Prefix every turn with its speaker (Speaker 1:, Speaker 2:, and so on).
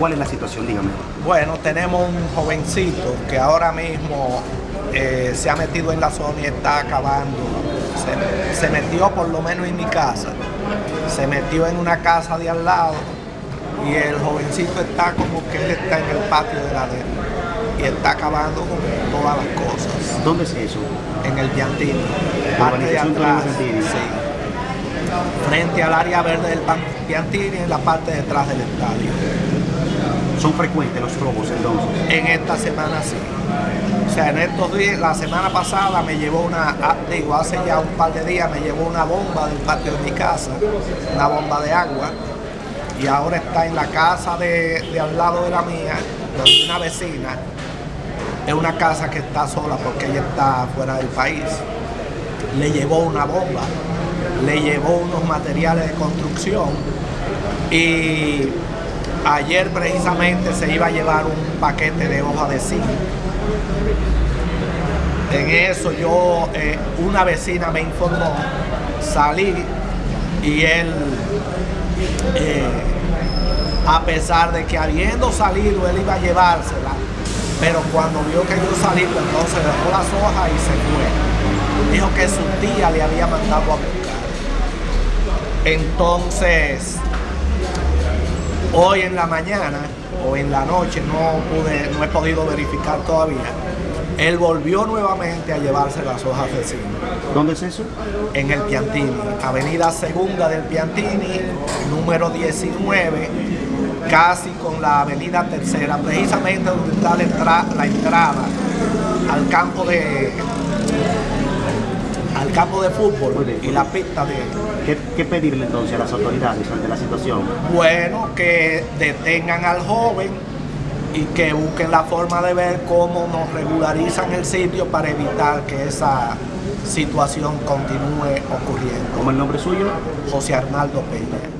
Speaker 1: ¿Cuál es la situación? Dígame.
Speaker 2: Bueno, tenemos un jovencito que ahora mismo eh, se ha metido en la zona y está acabando. Se, se metió por lo menos en mi casa. Se metió en una casa de al lado y el jovencito está como que él está en el patio de la de y está acabando con todas las cosas.
Speaker 1: ¿Dónde es eso?
Speaker 2: En el Piantini,
Speaker 1: La
Speaker 2: parte de atrás, sí. Frente al área verde del Piantini, en la parte de atrás del estadio.
Speaker 1: ¿Son frecuentes los robos entonces?
Speaker 2: En esta semana sí. O sea, en estos días, la semana pasada me llevó una, ah, digo, hace ya un par de días me llevó una bomba del patio de mi casa, una bomba de agua, y ahora está en la casa de, al lado de la mía, donde una vecina, es una casa que está sola porque ella está fuera del país, le llevó una bomba, le llevó unos materiales de construcción y ayer precisamente se iba a llevar un paquete de hoja de zinc. En eso yo, eh, una vecina me informó, salí y él, eh, a pesar de que habiendo salido él iba a llevársela, pero cuando vio que yo salí, pues entonces dejó las hojas y se fue. Dijo que su tía le había mandado a buscar. Entonces, hoy en la mañana o en la noche, no pude, no he podido verificar todavía, él volvió nuevamente a llevarse las hojas de zinc
Speaker 1: ¿Dónde es eso?
Speaker 2: en el Piantini, Avenida Segunda del Piantini, número 19, casi con la Avenida Tercera, precisamente donde está la, entra- la entrada al campo de campo de fútbol y la pista de
Speaker 1: ¿Qué, qué pedirle entonces a las autoridades ante la situación?
Speaker 2: bueno que detengan al joven y que busquen la forma de ver cómo nos regularizan el sitio para evitar que esa situación continúe ocurriendo.
Speaker 1: ¿Cómo el nombre suyo?
Speaker 2: José Arnaldo Peña.